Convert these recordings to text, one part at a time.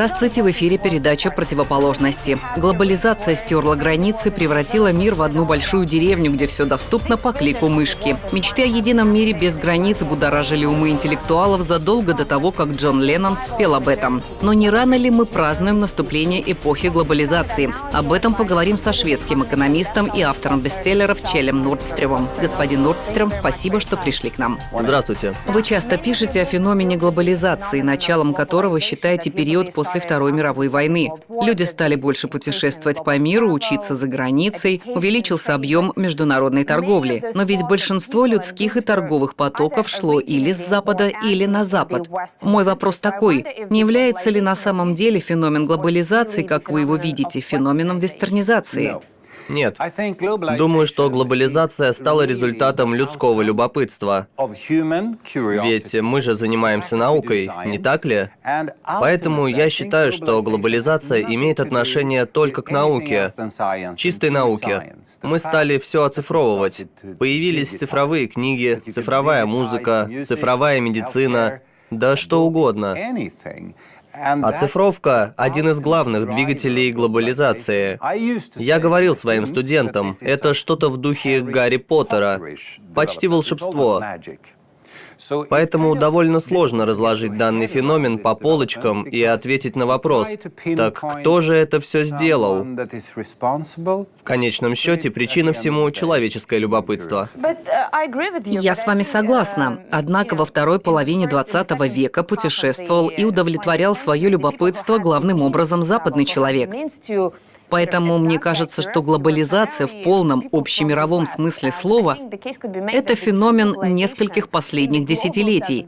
Здравствуйте, в эфире передача «Противоположности». Глобализация стерла границы, превратила мир в одну большую деревню, где все доступно по клику мышки. Мечты о едином мире без границ будоражили умы интеллектуалов задолго до того, как Джон Леннон спел об этом. Но не рано ли мы празднуем наступление эпохи глобализации? Об этом поговорим со шведским экономистом и автором бестселлеров Челем Нордстрёмом. Господин Нордстрём, спасибо, что пришли к нам. Здравствуйте. Вы часто пишете о феномене глобализации, началом которого считаете период после Второй мировой войны. Люди стали больше путешествовать по миру, учиться за границей, увеличился объем международной торговли. Но ведь большинство людских и торговых потоков шло или с запада, или на запад. Мой вопрос такой, не является ли на самом деле феномен глобализации, как вы его видите, феноменом вестернизации? Нет. Думаю, что глобализация стала результатом людского любопытства. Ведь мы же занимаемся наукой, не так ли? Поэтому я считаю, что глобализация имеет отношение только к науке, чистой науке. Мы стали все оцифровывать. Появились цифровые книги, цифровая музыка, цифровая медицина, да что угодно. Оцифровка – один из главных двигателей глобализации. Я говорил своим студентам, это что-то в духе Гарри Поттера, почти волшебство. Поэтому довольно сложно разложить данный феномен по полочкам и ответить на вопрос, так кто же это все сделал? В конечном счете, причина всему – человеческое любопытство. Я с вами согласна. Однако во второй половине 20 века путешествовал и удовлетворял свое любопытство главным образом западный человек. Поэтому мне кажется, что глобализация в полном общемировом смысле слова – это феномен нескольких последних десятилетий.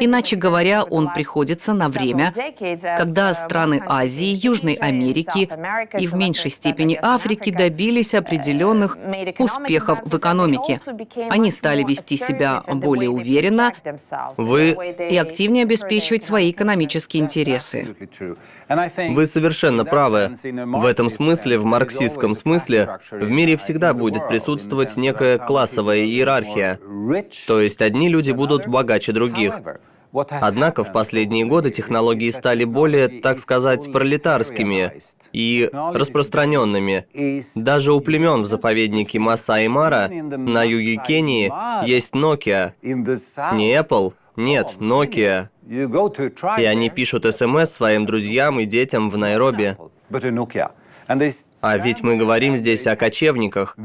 Иначе говоря, он приходится на время, когда страны Азии, Южной Америки и в меньшей степени Африки добились определенных успехов в экономике. Они стали вести себя более уверенно Вы... и активнее обеспечивать свои экономические интересы. Вы совершенно правы. В в этом смысле, в марксистском смысле, в мире всегда будет присутствовать некая классовая иерархия. То есть одни люди будут богаче других. Однако в последние годы технологии стали более, так сказать, пролетарскими и распространенными. Даже у племен в заповеднике Масаи Мара на юге Кении есть Nokia. Не Apple, нет, Nokia. И они пишут СМС своим друзьям и детям в Найроби. but a Nokia. And this. А ведь мы говорим здесь о кочевниках.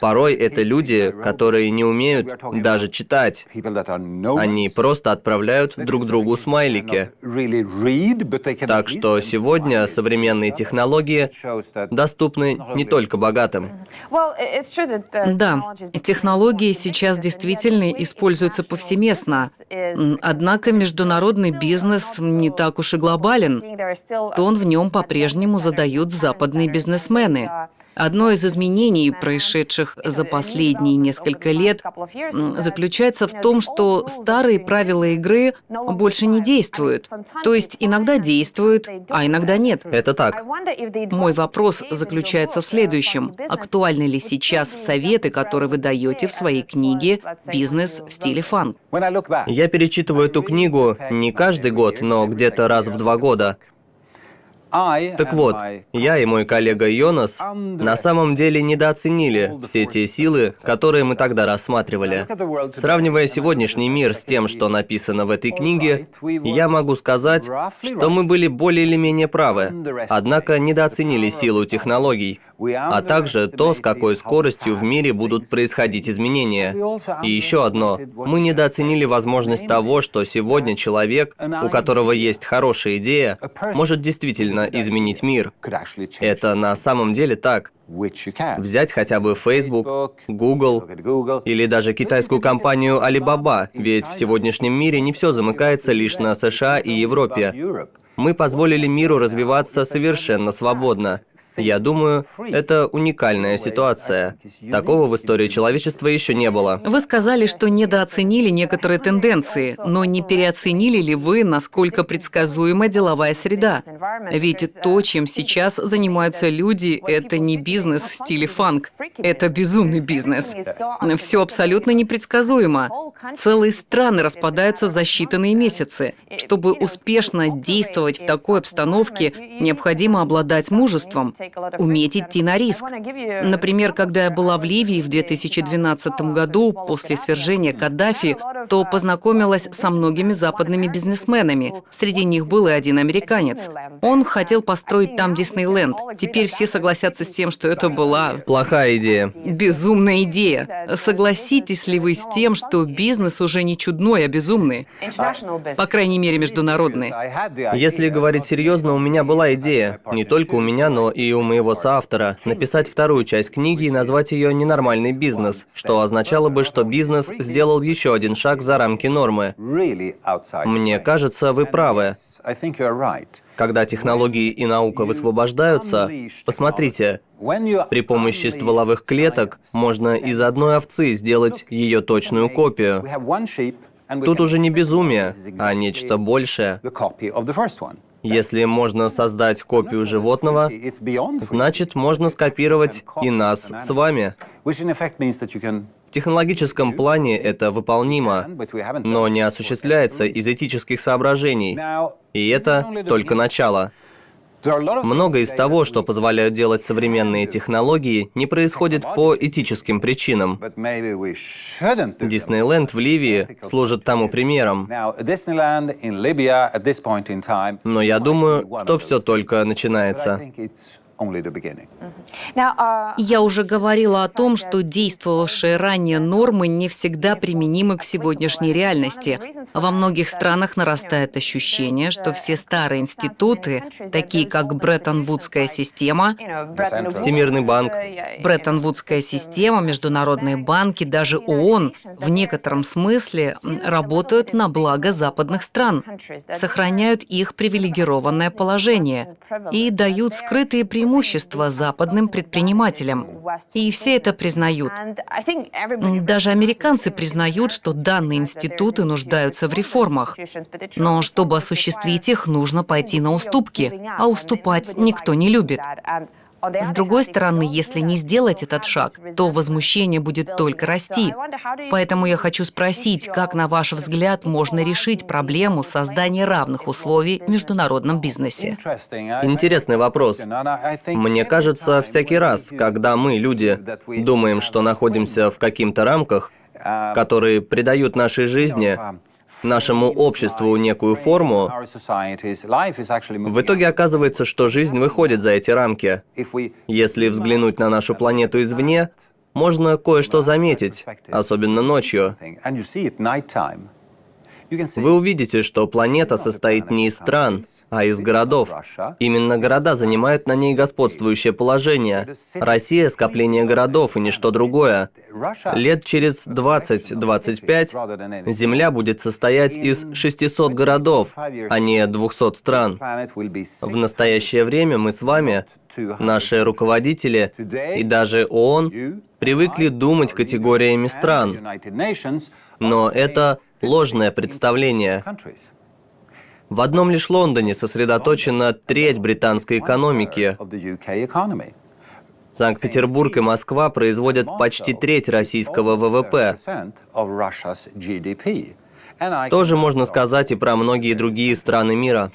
Порой это люди, которые не умеют даже читать. Они просто отправляют друг другу смайлики. Так что сегодня современные технологии доступны не только богатым. Да, технологии сейчас действительно используются повсеместно. Однако международный бизнес не так уж и глобален. Тон в нем по-прежнему задают западные бизнесмены. Одно из изменений, происшедших за последние несколько лет, заключается в том, что старые правила игры больше не действуют. То есть иногда действуют, а иногда нет. Это так. Мой вопрос заключается в следующем. Актуальны ли сейчас советы, которые вы даете в своей книге «Бизнес в стиле фан»? Я перечитываю эту книгу не каждый год, но где-то раз в два года. Так вот, я и мой коллега Йонас на самом деле недооценили все те силы, которые мы тогда рассматривали. Сравнивая сегодняшний мир с тем, что написано в этой книге, я могу сказать, что мы были более или менее правы, однако недооценили силу технологий а также то, с какой скоростью в мире будут происходить изменения. И еще одно. Мы недооценили возможность того, что сегодня человек, у которого есть хорошая идея, может действительно изменить мир. Это на самом деле так. Взять хотя бы Facebook, Google или даже китайскую компанию Alibaba, ведь в сегодняшнем мире не все замыкается лишь на США и Европе. Мы позволили миру развиваться совершенно свободно. Я думаю, это уникальная ситуация. Такого в истории человечества еще не было. Вы сказали, что недооценили некоторые тенденции, но не переоценили ли вы, насколько предсказуема деловая среда? Ведь то, чем сейчас занимаются люди, это не бизнес в стиле фанк. Это безумный бизнес. Все абсолютно непредсказуемо. Целые страны распадаются за считанные месяцы. Чтобы успешно действовать в такой обстановке, необходимо обладать мужеством, уметь идти на риск. Например, когда я была в Ливии в 2012 году после свержения Каддафи, то познакомилась со многими западными бизнесменами. Среди них был и один американец. Он хотел построить там Диснейленд. Теперь все согласятся с тем, что это была... Плохая идея. Безумная идея. Согласитесь ли вы с тем, что бизнес уже не чудной, а безумный? По крайней мере, международный. Если говорить серьезно, у меня была идея. Не только у меня, но и у моего соавтора. Написать вторую часть книги и назвать ее «Ненормальный бизнес», что означало бы, что бизнес сделал еще один шаг за рамки нормы. Мне кажется, вы правы. Когда технологии и наука высвобождаются, посмотрите, при помощи стволовых клеток можно из одной овцы сделать ее точную копию. Тут уже не безумие, а нечто большее. Если можно создать копию животного, значит, можно скопировать и нас с вами. В технологическом плане это выполнимо, но не осуществляется из этических соображений. И это только начало. Много из того, что позволяют делать современные технологии, не происходит по этическим причинам. Диснейленд в Ливии служит тому примером. Но я думаю, что все только начинается. Uh, Я уже говорила о том, что действовавшие ранее нормы не всегда применимы к сегодняшней реальности. Во многих странах нарастает ощущение, что все старые институты, такие как Бреттон-Вудская система, Всемирный банк, Бреттон-Вудская система, международные банки, даже ООН в некотором смысле работают на благо западных стран, сохраняют их привилегированное положение и дают скрытые преимущества преимущество западным предпринимателям. И все это признают. Даже американцы признают, что данные институты нуждаются в реформах. Но чтобы осуществить их, нужно пойти на уступки, а уступать никто не любит. С другой стороны, если не сделать этот шаг, то возмущение будет только расти. Поэтому я хочу спросить, как, на ваш взгляд, можно решить проблему создания равных условий в международном бизнесе? Интересный вопрос. Мне кажется, всякий раз, когда мы, люди, думаем, что находимся в каких-то рамках, которые придают нашей жизни нашему обществу некую форму, в итоге оказывается, что жизнь выходит за эти рамки. Если взглянуть на нашу планету извне, можно кое-что заметить, особенно ночью. Вы увидите, что планета состоит не из стран, а из городов. Именно города занимают на ней господствующее положение. Россия – скопление городов и ничто другое. Лет через 20-25 Земля будет состоять из 600 городов, а не 200 стран. В настоящее время мы с вами, наши руководители и даже ООН привыкли думать категориями стран. Но это ложное представление. В одном лишь Лондоне сосредоточена треть британской экономики. Санкт-Петербург и Москва производят почти треть российского ВВП. Тоже можно сказать и про многие другие страны мира.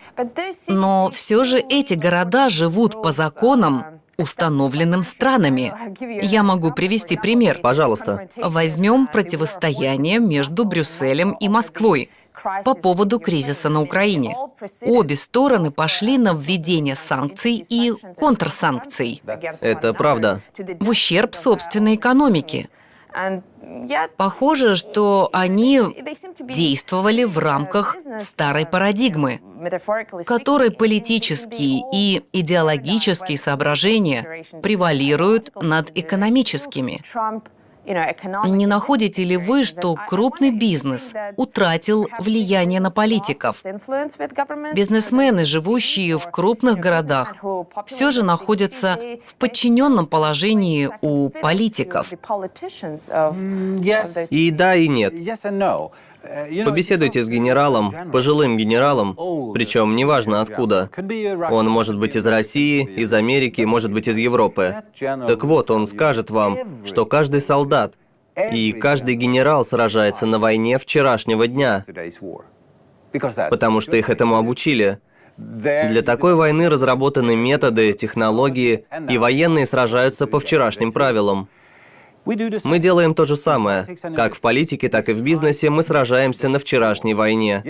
Но все же эти города живут по законам, установленным странами. Я могу привести пример. Пожалуйста. Возьмем противостояние между Брюсселем и Москвой по поводу кризиса на Украине. Обе стороны пошли на введение санкций и контрсанкций. Это правда. В ущерб собственной экономике. Похоже, что они действовали в рамках старой парадигмы, в которой политические и идеологические соображения превалируют над экономическими. Не находите ли вы, что крупный бизнес утратил влияние на политиков? Бизнесмены, живущие в крупных городах, все же находятся в подчиненном положении у политиков. И да, и нет. Побеседуйте с генералом, пожилым генералом, причем неважно откуда. Он может быть из России, из Америки, может быть из Европы. Так вот, он скажет вам, что каждый солдат и каждый генерал сражается на войне вчерашнего дня, потому что их этому обучили. Для такой войны разработаны методы, технологии, и военные сражаются по вчерашним правилам. Мы делаем то же самое. Как в политике, так и в бизнесе мы сражаемся на вчерашней войне.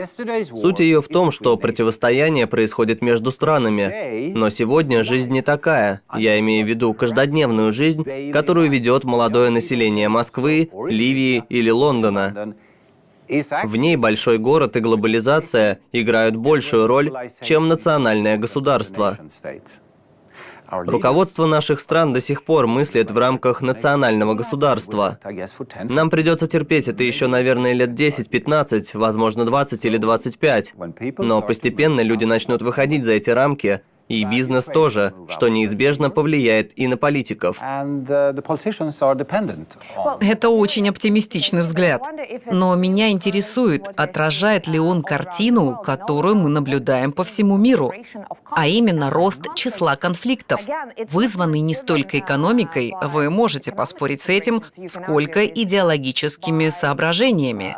Суть ее в том, что противостояние происходит между странами. Но сегодня жизнь не такая. Я имею в виду каждодневную жизнь, которую ведет молодое население Москвы, Ливии или Лондона. В ней большой город и глобализация играют большую роль, чем национальное государство. Руководство наших стран до сих пор мыслит в рамках национального государства. Нам придется терпеть это еще, наверное, лет 10-15, возможно, 20 или 25. Но постепенно люди начнут выходить за эти рамки и бизнес тоже, что неизбежно повлияет и на политиков. Это очень оптимистичный взгляд. Но меня интересует, отражает ли он картину, которую мы наблюдаем по всему миру, а именно рост числа конфликтов, вызванный не столько экономикой, вы можете поспорить с этим, сколько идеологическими соображениями.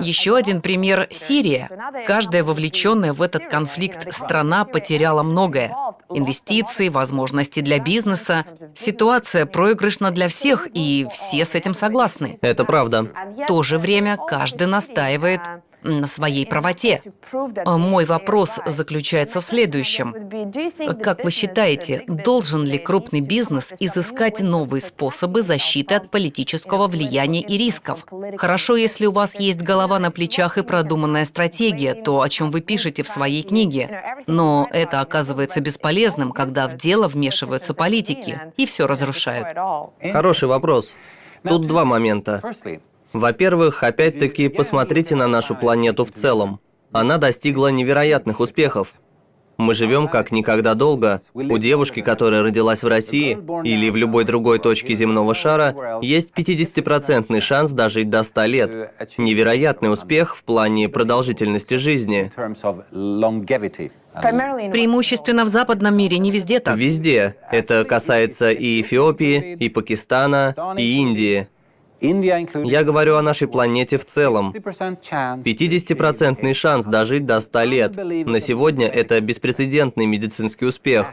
Еще один пример – Сирия. Каждая вовлеченная в этот конфликт страна потеряла многое. Инвестиции, возможности для бизнеса. Ситуация проигрышна для всех, и все с этим согласны. Это правда. В то же время каждый настаивает на своей правоте. А мой вопрос заключается в следующем. Как вы считаете, должен ли крупный бизнес изыскать новые способы защиты от политического влияния и рисков? Хорошо, если у вас есть голова на плечах и продуманная стратегия, то, о чем вы пишете в своей книге. Но это оказывается бесполезным, когда в дело вмешиваются политики и все разрушают. Хороший вопрос. Тут два момента. Во-первых, опять-таки, посмотрите на нашу планету в целом. Она достигла невероятных успехов. Мы живем как никогда долго. У девушки, которая родилась в России или в любой другой точке земного шара, есть 50% шанс дожить до 100 лет. Невероятный успех в плане продолжительности жизни. Преимущественно в западном мире, не везде так. Везде. Это касается и Эфиопии, и Пакистана, и Индии. Я говорю о нашей планете в целом. 50% шанс дожить до 100 лет. На сегодня это беспрецедентный медицинский успех.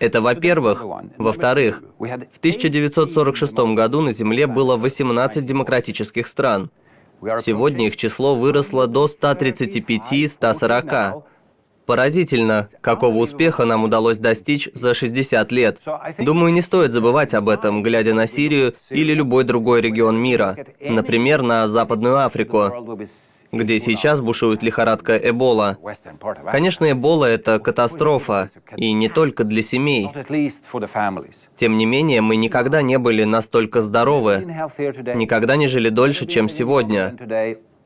Это во-первых. Во-вторых, в 1946 году на Земле было 18 демократических стран. Сегодня их число выросло до 135-140. Поразительно, какого успеха нам удалось достичь за 60 лет. Думаю, не стоит забывать об этом, глядя на Сирию или любой другой регион мира. Например, на Западную Африку, где сейчас бушует лихорадка Эбола. Конечно, Эбола – это катастрофа, и не только для семей. Тем не менее, мы никогда не были настолько здоровы, никогда не жили дольше, чем сегодня.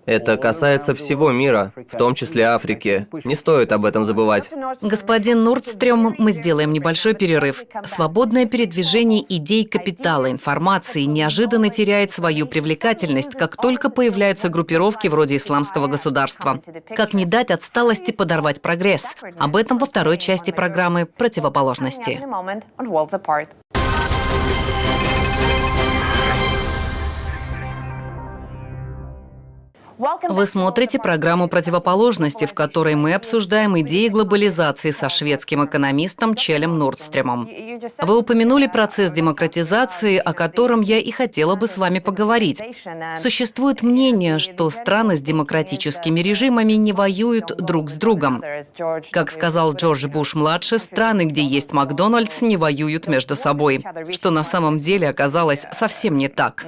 Это касается всего мира, в том числе Африки. Не стоит об этом забывать. Господин Нурдстрём, мы сделаем небольшой перерыв. Свободное передвижение идей капитала, информации неожиданно теряет свою привлекательность, как только появляются группировки вроде исламского государства. Как не дать отсталости подорвать прогресс? Об этом во второй части программы «Противоположности». Вы смотрите программу «Противоположности», в которой мы обсуждаем идеи глобализации со шведским экономистом Челем Нордстремом. Вы упомянули процесс демократизации, о котором я и хотела бы с вами поговорить. Существует мнение, что страны с демократическими режимами не воюют друг с другом. Как сказал Джордж Буш-младший, страны, где есть Макдональдс, не воюют между собой, что на самом деле оказалось совсем не так.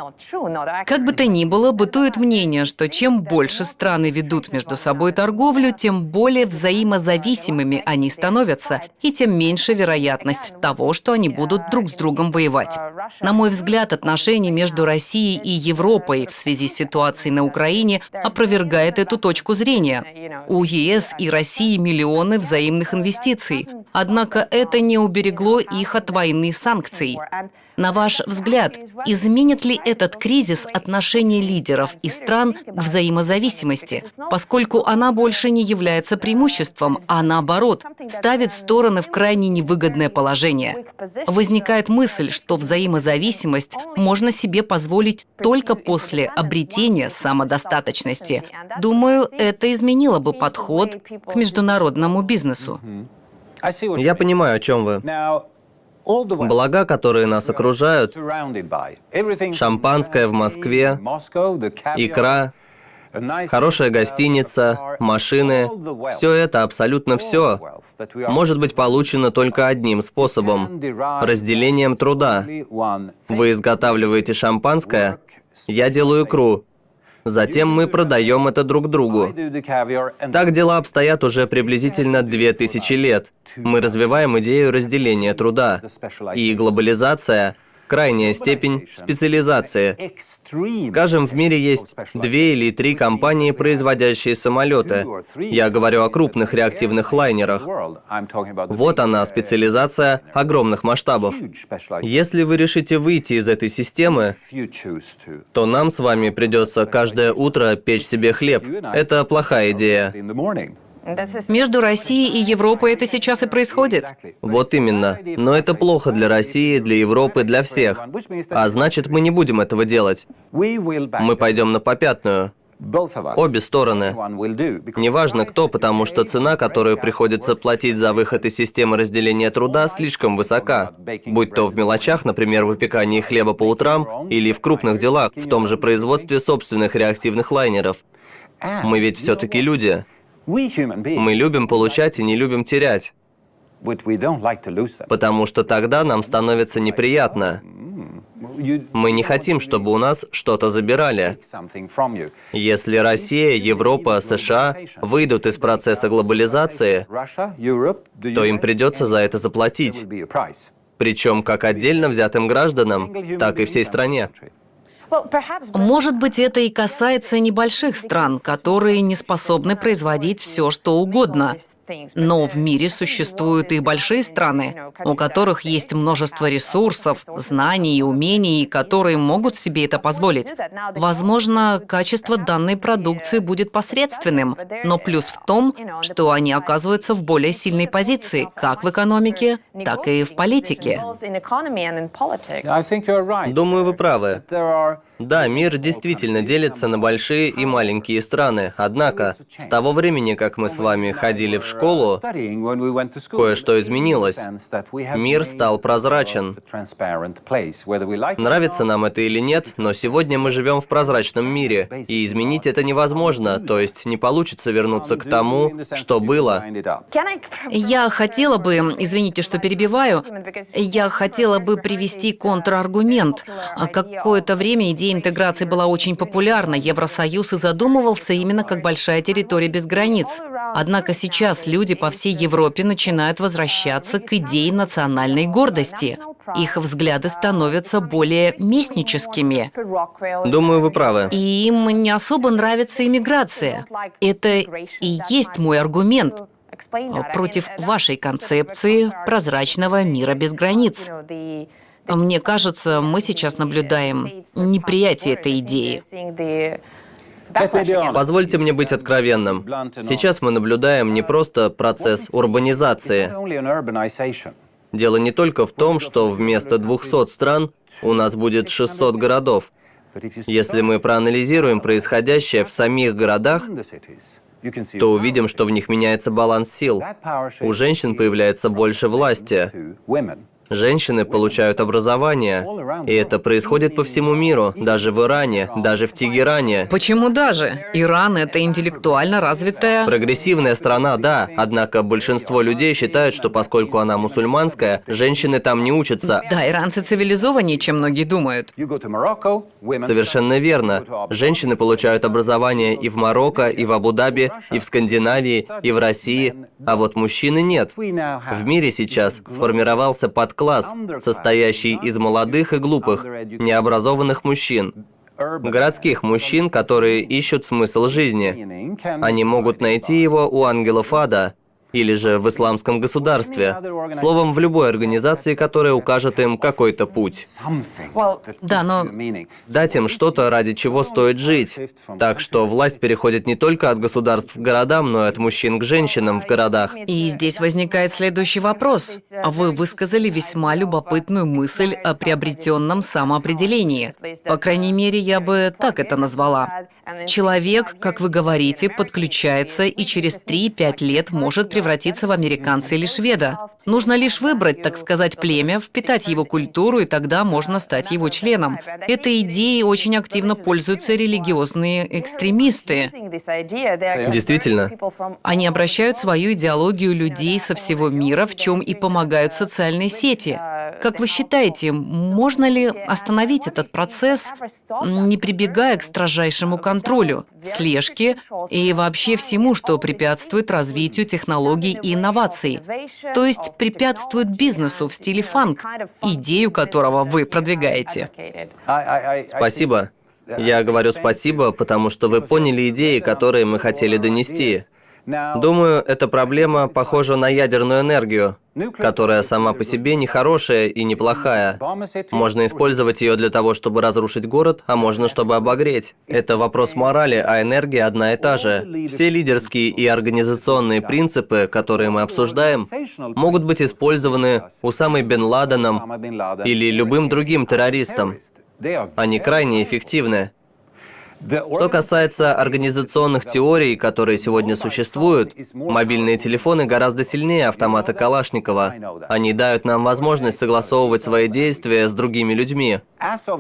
Как бы то ни было, бытует мнение, что чем больше страны ведут между собой торговлю, тем более взаимозависимыми они становятся, и тем меньше вероятность того, что они будут друг с другом воевать. На мой взгляд, отношения между Россией и Европой в связи с ситуацией на Украине опровергает эту точку зрения. У ЕС и России миллионы взаимных инвестиций. Однако это не уберегло их от войны санкций. На ваш взгляд, изменит ли этот кризис отношение лидеров и стран к взаимозависимости, поскольку она больше не является преимуществом, а наоборот, ставит стороны в крайне невыгодное положение? Возникает мысль, что взаимозависимость можно себе позволить только после обретения самодостаточности. Думаю, это изменило бы подход к международному бизнесу. Я понимаю, о чем вы. Блага, которые нас окружают, шампанское в Москве, икра, хорошая гостиница, машины, все это, абсолютно все, может быть получено только одним способом – разделением труда. Вы изготавливаете шампанское, я делаю икру, Затем мы продаем это друг другу. Так дела обстоят уже приблизительно 2000 лет. Мы развиваем идею разделения труда. И глобализация крайняя степень специализации. Скажем, в мире есть две или три компании, производящие самолеты. Я говорю о крупных реактивных лайнерах. Вот она, специализация огромных масштабов. Если вы решите выйти из этой системы, то нам с вами придется каждое утро печь себе хлеб. Это плохая идея. Между Россией и Европой это сейчас и происходит. Вот именно. Но это плохо для России, для Европы, для всех. А значит, мы не будем этого делать. Мы пойдем на попятную. Обе стороны. Неважно кто, потому что цена, которую приходится платить за выход из системы разделения труда, слишком высока. Будь то в мелочах, например, выпекании хлеба по утрам, или в крупных делах, в том же производстве собственных реактивных лайнеров. Мы ведь все-таки люди. Мы любим получать и не любим терять. Потому что тогда нам становится неприятно. Мы не хотим, чтобы у нас что-то забирали. Если Россия, Европа, США выйдут из процесса глобализации, то им придется за это заплатить. Причем как отдельно взятым гражданам, так и всей стране. Может быть, это и касается небольших стран, которые не способны производить все, что угодно. Но в мире существуют и большие страны, у которых есть множество ресурсов, знаний и умений, которые могут себе это позволить. Возможно, качество данной продукции будет посредственным, но плюс в том, что они оказываются в более сильной позиции, как в экономике, так и в политике. Думаю, вы правы. Да, мир действительно делится на большие и маленькие страны. Однако, с того времени, как мы с вами ходили в школу, кое-что изменилось. Мир стал прозрачен. Нравится нам это или нет, но сегодня мы живем в прозрачном мире, и изменить это невозможно, то есть не получится вернуться к тому, что было. Я хотела бы, извините, что перебиваю, я хотела бы привести контраргумент. Какое-то время идея интеграции была очень популярна, Евросоюз и задумывался именно как большая территория без границ. Однако сейчас люди по всей Европе начинают возвращаться к идее национальной гордости. Их взгляды становятся более местническими. Думаю, вы правы. И им не особо нравится иммиграция. Это и есть мой аргумент против вашей концепции прозрачного мира без границ. Мне кажется, мы сейчас наблюдаем неприятие этой идеи. Позвольте мне быть откровенным. Сейчас мы наблюдаем не просто процесс урбанизации. Дело не только в том, что вместо 200 стран у нас будет 600 городов. Если мы проанализируем происходящее в самих городах, то увидим, что в них меняется баланс сил. У женщин появляется больше власти. Женщины получают образование, и это происходит по всему миру, даже в Иране, даже в Тегеране. Почему даже? Иран – это интеллектуально развитая... Прогрессивная страна, да, однако большинство людей считают, что поскольку она мусульманская, женщины там не учатся. Да, иранцы цивилизованнее, чем многие думают. Совершенно верно. Женщины получают образование и в Марокко, и в Абу-Даби, и в Скандинавии, и в России, а вот мужчины нет. В мире сейчас сформировался подклад класс, состоящий из молодых и глупых, необразованных мужчин, городских мужчин, которые ищут смысл жизни. Они могут найти его у ангелов ада, или же в исламском государстве, словом, в любой организации, которая укажет им какой-то путь. Да, но... Дать им что-то, ради чего стоит жить. Так что власть переходит не только от государств к городам, но и от мужчин к женщинам в городах. И здесь возникает следующий вопрос. Вы высказали весьма любопытную мысль о приобретенном самоопределении. По крайней мере, я бы так это назвала. Человек, как вы говорите, подключается и через 3-5 лет может превратиться в американца или шведа. Нужно лишь выбрать, так сказать, племя, впитать его культуру, и тогда можно стать его членом. Этой идеей очень активно пользуются религиозные экстремисты. Действительно. Они обращают свою идеологию людей со всего мира, в чем и помогают социальные сети. Как вы считаете, можно ли остановить этот процесс, не прибегая к строжайшему контролю, слежке и вообще всему, что препятствует развитию технологий и инноваций? То есть препятствует бизнесу в стиле фанк, идею которого вы продвигаете. Спасибо. Я говорю спасибо, потому что вы поняли идеи, которые мы хотели донести. Думаю, эта проблема похожа на ядерную энергию, которая сама по себе не хорошая и не плохая. Можно использовать ее для того, чтобы разрушить город, а можно, чтобы обогреть. Это вопрос морали, а энергия одна и та же. Все лидерские и организационные принципы, которые мы обсуждаем, могут быть использованы Усамой Бен Ладеном или любым другим террористом. Они крайне эффективны. Что касается организационных теорий, которые сегодня существуют, мобильные телефоны гораздо сильнее автомата Калашникова. Они дают нам возможность согласовывать свои действия с другими людьми.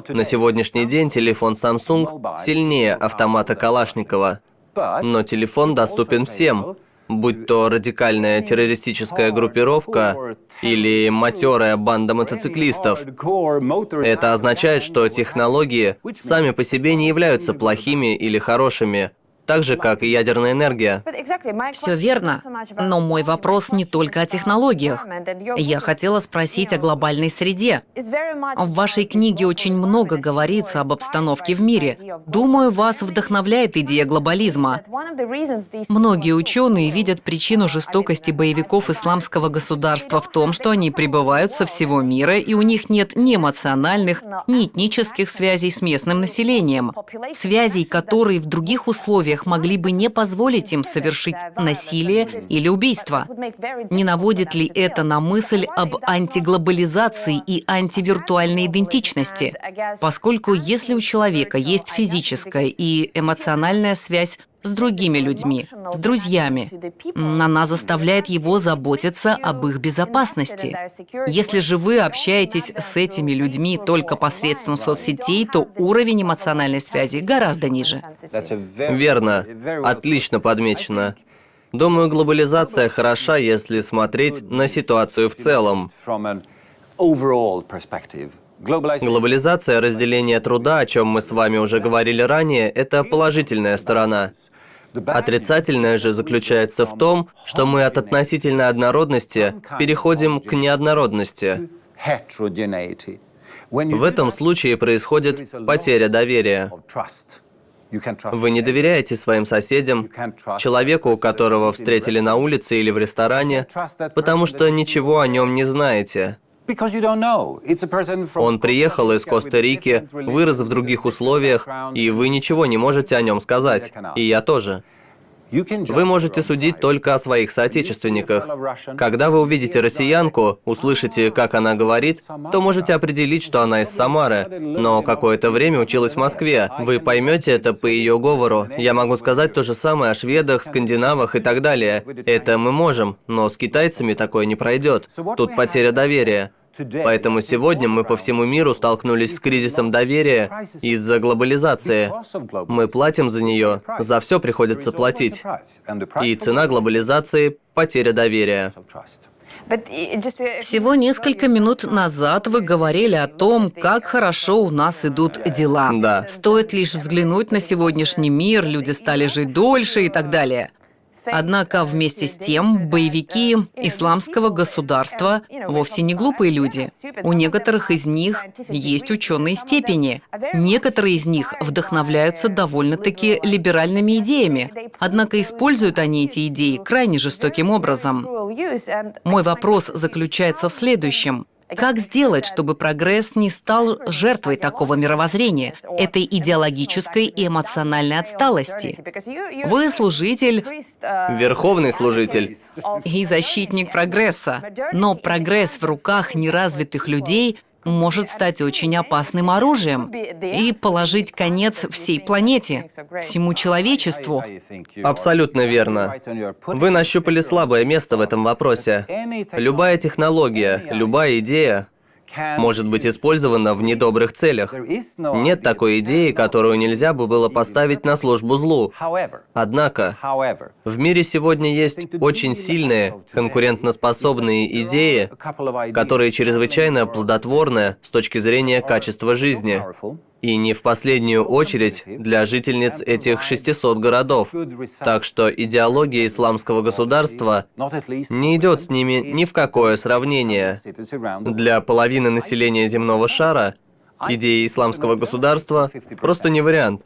На сегодняшний день телефон Samsung сильнее автомата Калашникова. Но телефон доступен всем будь то радикальная террористическая группировка или матерая банда мотоциклистов. Это означает, что технологии сами по себе не являются плохими или хорошими так же, как и ядерная энергия. Все верно, но мой вопрос не только о технологиях. Я хотела спросить о глобальной среде. В вашей книге очень много говорится об обстановке в мире. Думаю, вас вдохновляет идея глобализма. Многие ученые видят причину жестокости боевиков исламского государства в том, что они прибывают со всего мира, и у них нет ни эмоциональных, ни этнических связей с местным населением. Связей, которые в других условиях которых могли бы не позволить им совершить насилие или убийство. Не наводит ли это на мысль об антиглобализации и антивиртуальной идентичности? Поскольку если у человека есть физическая и эмоциональная связь с другими людьми, с друзьями. Она заставляет его заботиться об их безопасности. Если же вы общаетесь с этими людьми только посредством соцсетей, то уровень эмоциональной связи гораздо ниже. Верно. Отлично подмечено. Думаю, глобализация хороша, если смотреть на ситуацию в целом. Глобализация разделения труда, о чем мы с вами уже говорили ранее, это положительная сторона. Отрицательное же заключается в том, что мы от относительной однородности переходим к неоднородности. В этом случае происходит потеря доверия. Вы не доверяете своим соседям, человеку, которого встретили на улице или в ресторане, потому что ничего о нем не знаете. Он приехал из Коста-Рики, вырос в других условиях, и вы ничего не можете о нем сказать. И я тоже. Вы можете судить только о своих соотечественниках. Когда вы увидите россиянку, услышите, как она говорит, то можете определить, что она из Самары, но какое-то время училась в Москве. Вы поймете это по ее говору. Я могу сказать то же самое о шведах, скандинавах и так далее. Это мы можем, но с китайцами такое не пройдет. Тут потеря доверия. Поэтому сегодня мы по всему миру столкнулись с кризисом доверия из-за глобализации. Мы платим за нее, за все приходится платить. И цена глобализации – потеря доверия. Всего несколько минут назад вы говорили о том, как хорошо у нас идут дела. Да. Стоит лишь взглянуть на сегодняшний мир, люди стали жить дольше и так далее. Однако вместе с тем боевики исламского государства вовсе не глупые люди. У некоторых из них есть ученые степени. Некоторые из них вдохновляются довольно-таки либеральными идеями. Однако используют они эти идеи крайне жестоким образом. Мой вопрос заключается в следующем. Как сделать, чтобы прогресс не стал жертвой такого мировоззрения, этой идеологической и эмоциональной отсталости? Вы служитель... Верховный служитель. И защитник прогресса. Но прогресс в руках неразвитых людей может стать очень опасным оружием и положить конец всей планете, всему человечеству. Абсолютно верно. Вы нащупали слабое место в этом вопросе. Любая технология, любая идея может быть использована в недобрых целях. Нет такой идеи, которую нельзя бы было поставить на службу злу. Однако, в мире сегодня есть очень сильные, конкурентноспособные идеи, которые чрезвычайно плодотворны с точки зрения качества жизни. И не в последнюю очередь для жительниц этих 600 городов. Так что идеология исламского государства не идет с ними ни в какое сравнение. Для половины населения земного шара Идея исламского государства просто не вариант.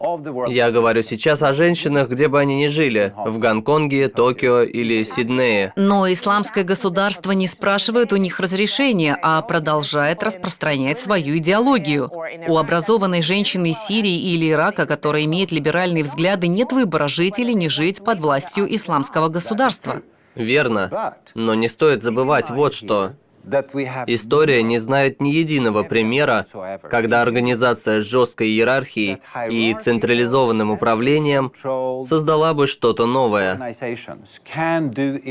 Я говорю сейчас о женщинах, где бы они ни жили, в Гонконге, Токио или Сиднее. Но исламское государство не спрашивает у них разрешения, а продолжает распространять свою идеологию. У образованной женщины из Сирии или Ирака, которая имеет либеральные взгляды, нет выбора, жить или не жить под властью исламского государства. Верно. Но не стоит забывать вот что. История не знает ни единого примера, когда организация с жесткой иерархией и централизованным управлением создала бы что-то новое.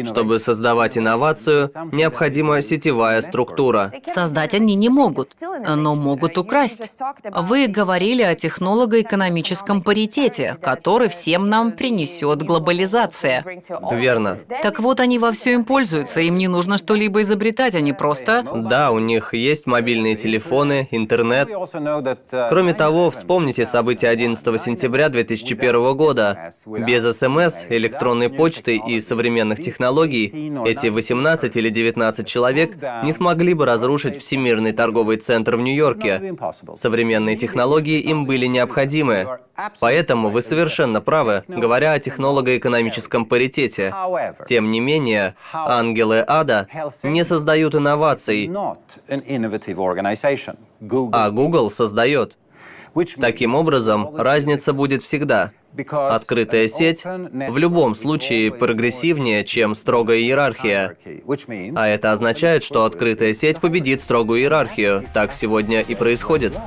Чтобы создавать инновацию, необходима сетевая структура. Создать они не могут, но могут украсть. Вы говорили о технолого-экономическом паритете, который всем нам принесет глобализация. Верно. Так вот, они во все им пользуются, им не нужно что-либо изобретать, они просто... Да, у них есть мобильные телефоны, интернет. Кроме того, вспомните события 11 сентября 2001 года. Без СМС, электронной почты и современных технологий эти 18 или 19 человек не смогли бы разрушить Всемирный торговый центр в Нью-Йорке. Современные технологии им были необходимы. Поэтому вы совершенно правы, говоря о технолого-экономическом паритете. Тем не менее, ангелы ада не создают инноваций инноваций, а Google создает. Таким образом, разница будет всегда. Открытая сеть в любом случае прогрессивнее, чем строгая иерархия. А это означает, что открытая сеть победит строгую иерархию. Так сегодня и происходит.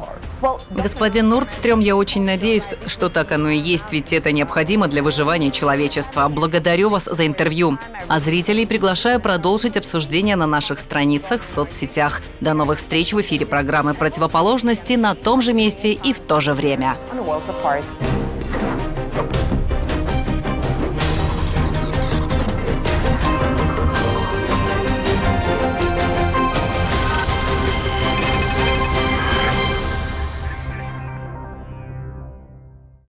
Господин Нордстрём, я очень надеюсь, что так оно и есть, ведь это необходимо для выживания человечества. Благодарю вас за интервью. А зрителей приглашаю продолжить обсуждение на наших страницах в соцсетях. До новых встреч в эфире программы «Противоположности» на том же месте и в то же время. Thank you.